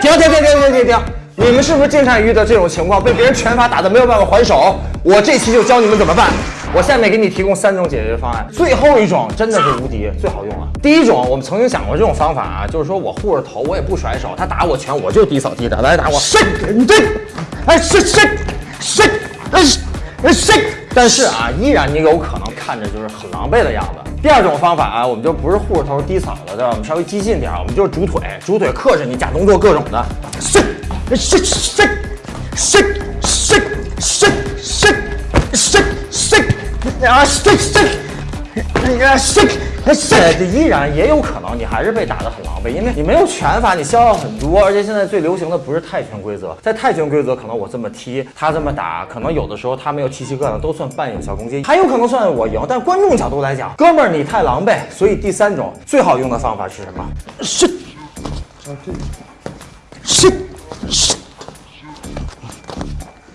停停停停停停停！你们是不是经常遇到这种情况，被别人拳法打的没有办法还手？我这期就教你们怎么办。我下面给你提供三种解决方案，最后一种真的是无敌，最好用了。第一种，我们曾经想过这种方法啊，就是说我护着头，我也不甩手，他打我拳，我就低扫地的，来打我，谁？你这，哎，谁谁谁，哎哎谁？但是啊，依然你有可能看着就是很狼狈的样子。第二种方法啊，我们就不是护着头低扫了，对吧？我们稍微激进点，我们就是主腿，主腿克制你假动作各种的，伸伸伸伸伸伸伸伸伸伸伸啊伸伸。呀，是是，依然也有可能你还是被打得很狼狈，因为你没有拳法，你消耗很多，而且现在最流行的不是泰拳规则，在泰拳规则可能我这么踢，他这么打，可能有的时候他没有踢膝盖呢，都算半有效攻击，还有可能算我赢。但观众角度来讲，哥们儿你太狼狈，所以第三种最好用的方法是什么？是，是是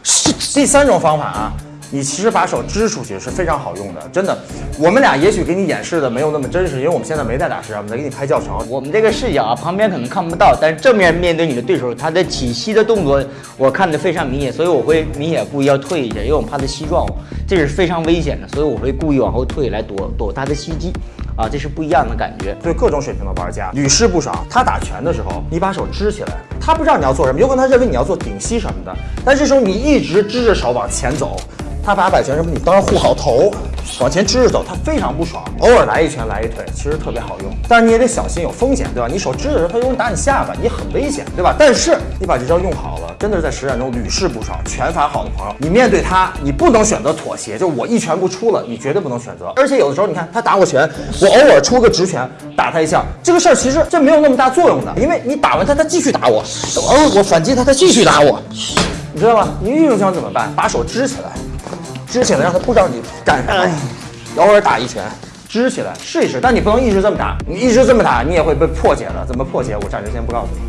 是，第三种方法啊。你其实把手支出去是非常好用的，真的。我们俩也许给你演示的没有那么真实，因为我们现在没在打实战，我们在给你拍教程。我们这个视角啊，旁边可能看不到，但是正面面对你的对手，他的起膝的动作我看得非常明显，所以我会明显故意要退一下，因为我怕他膝撞我，这是非常危险的，所以我会故意往后退来躲躲他的袭击。啊，这是不一样的感觉。对各种水平的玩家屡试不爽。他打拳的时候，你把手支起来，他不知道你要做什么，有可能他认为你要做顶膝什么的，但这时候你一直支着手往前走。他把摆拳什么，你当然护好头，往前支着走，他非常不爽。偶尔来一拳来一腿，其实特别好用，但是你也得小心有风险，对吧？你手支着时候，他容易打你下巴，你很危险，对吧？但是你把这招用好了，真的是在实战中屡试不爽。拳法好的朋友，你面对他，你不能选择妥协，就我一拳不出了，你绝对不能选择。而且有的时候，你看他打我拳，我偶尔出个直拳打他一下，这个事儿其实这没有那么大作用的，因为你打完他，他继续打我，哦，我反击他，他继续打我，你知道吗？你遇这种情况怎么办？把手支起来。支起来，让他不知道你干啥，偶尔打一拳，支起来试一试，但你不能一直这么打，你一直这么打，你也会被破解的。怎么破解？我暂时先不告诉你。